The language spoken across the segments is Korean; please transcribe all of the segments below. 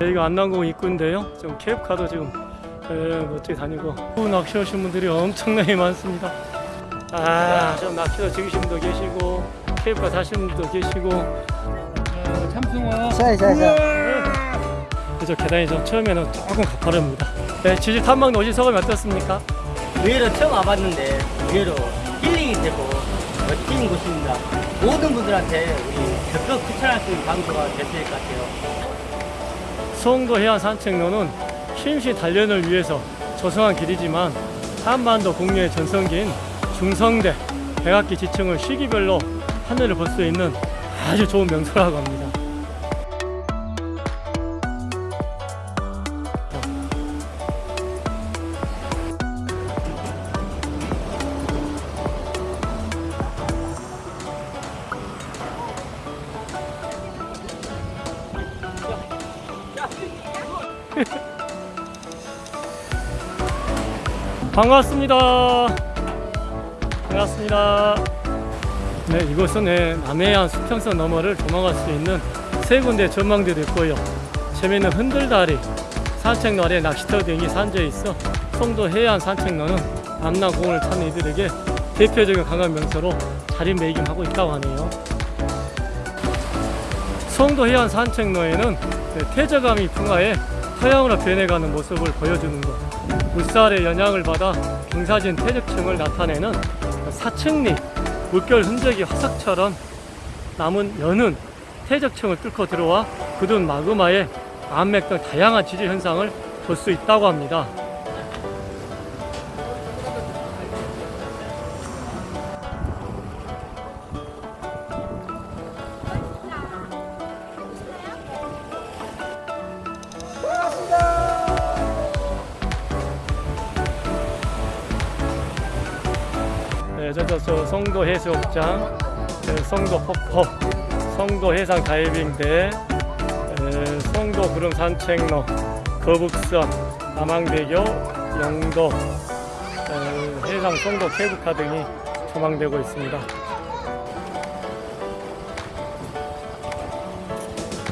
여기가 안남공 입구인데요. 지금 케이프카도 지금 예, 멋지게 다니고. 낚시 오신 분들이 엄청나게 많습니다. 아좀 낚시도 즐기신 분도 계시고 케이프카 사시는 분도 계시고. 참숭어 자자자 그래서 계단이 좀 처음에는 조금 가파릅니다. 네, 지질 탐방도 어디서가 어떻습니까? 의외로 처음 와봤는데 의외로 힐링이 되고 멋진 곳입니다. 모든 분들한테 우리 적극 추천할 수 있는 장소가 됐을 것 같아요. 송도 해안 산책로는 쉼시 단련을 위해서 조성한 길이지만 한반도 공유의 전성기인 중성대 백악기 지층을 시기별로 하늘을 볼 수 있는 아주 좋은 명소라고 합니다. 반갑습니다. 반갑습니다. 네, 이곳은 네, 남해안 수평선 너머를 도망갈 수 있는 세 군데 전망대도 있고요. 재미있는 흔들다리, 산책로 아래 낚시터 등이 산재해 있어 송도 해안 산책로는 남남공을 찾는 이들에게 대표적인 관광 명소로 자리매김하고 있다고 하네요. 송도 해안 산책로에는 네, 태저감이 풍화해 서양으로 변해가는 모습을 보여주는 것. 물살의 영향을 받아 경사진 퇴적층을 나타내는 사층리, 물결 흔적이 화석처럼 남은 연은 퇴적층을 뚫고 들어와 굳은 마그마에 암맥 등 다양한 지질 현상을 볼 수 있다고 합니다. 네, 저, 송도 해수욕장, 네, 송도 폭포, 송도 해상 다이빙대, 에, 송도 구름 산책로, 거북선, 남항대교, 영도, 에, 해상 송도 케이블카 등이 조망되고 있습니다.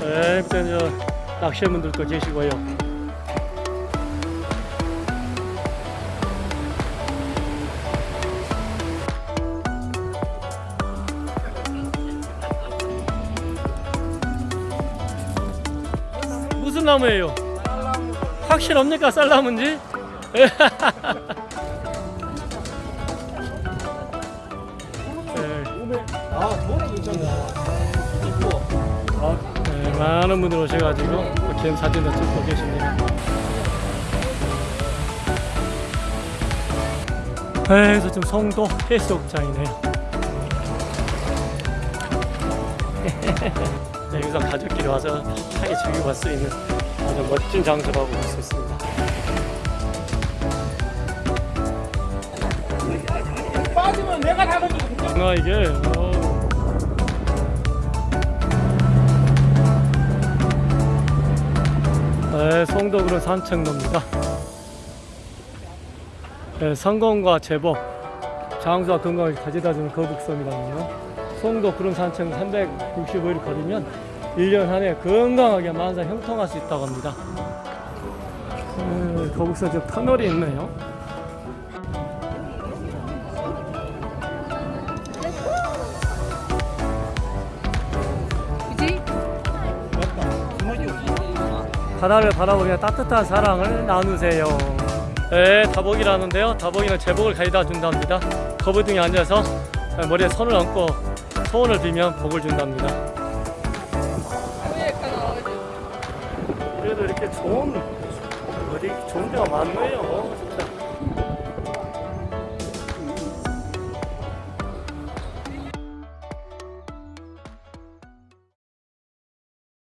네, 낚시분들도 계시고요. 무슨 나무예요? 확실합니까 쌀나무인지? 네. 아, 네, 많은 분들 오셔가지고 갯 사진도 찍고 계십니다. 네, 그래서 지금 송도 해수욕장이네요. 네, 여기서 가족끼리 와서 편하게 즐기고 갈수 있는 아주 멋진 장소라고 볼 수 있습니다. 빠지면 내가 잡아주고 아 이게 어. 네, 송도구로 산책로입니다. 네, 성공과 제복, 장수와 건강을 가져다주는 거북섬이라는요. 송도 구름 산책 365일 걸으면 1년 한 해 건강하게 만사 형통할 수 있다고 합니다. 네, 거북선 저 터널이 있네요. 바다를 바라보며 따뜻한 사랑을 나누세요. 네, 다복이라는데요. 다복이는 제복을 가져다 준답니다. 거부등에 앉아서 머리에 손을 얹고 소원을 빌면 복을 준답니다. 이렇게 좋은 어디 좋은 데가 많네요. 진짜.